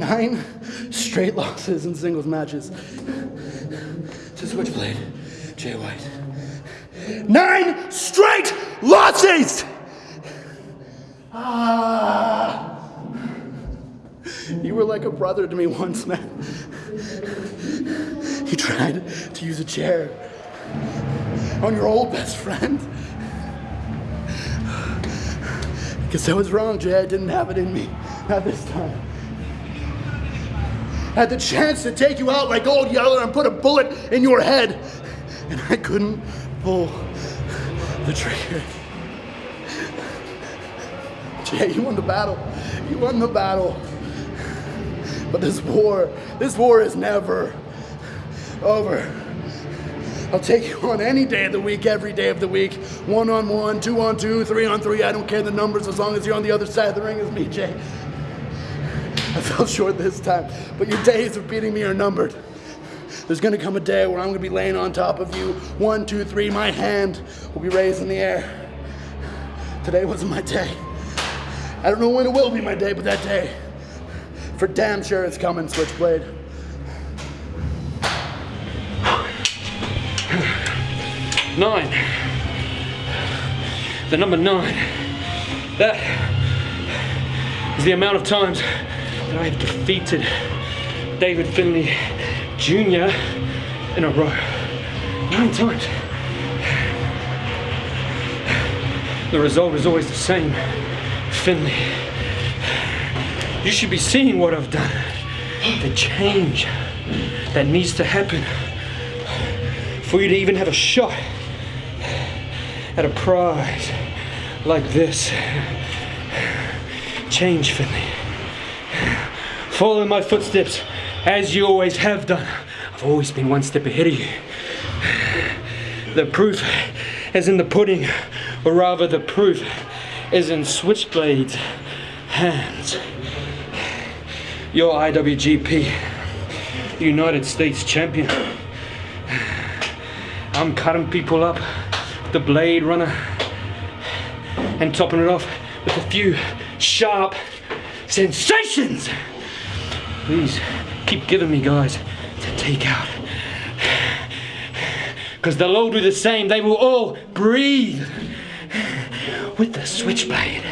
nine straight losses in singles matches to Switchblade, Jay White. Nine straight losses! Ah. You were like a brother to me once, man. You tried to use a chair on your old best friend. Because I was wrong, Jay. I didn't have it in me. Not this time. Had the chance to take you out like old Yeller and put a bullet in your head. And I couldn't pull the trigger. Jay, you won the battle. You won the battle. But this war, this war is never over. I'll take you on any day of the week, every day of the week. One on one, two on two, three on three. I don't care the numbers as long as you're on the other side of the ring as me, Jay. I fell short this time, but your days of beating me are numbered. There's gonna come a day where I'm gonna be laying on top of you. One, two, three, my hand will be raised in the air. Today wasn't my day. I don't know when it will be my day, but that day, for damn sure it's coming, Switchblade. Nine. The number nine. That is the amount of times I have defeated David Finlay Jr. in a row. Nine times. The result is always the same. Finlay. You should be seeing what I've done. The change that needs to happen for you to even have a shot at a prize like this. Change, Finlay. Follow in my footsteps as you always have done. I've always been one step ahead of you. The proof is in the pudding, or rather, the proof is in Switchblade's hands. Your IWGP United States champion. I'm cutting people up with the Blade Runner and topping it off with a few sharp sensations. Please keep giving me guys to take out. Because they'll all do the same. They will all breathe with the switchblade.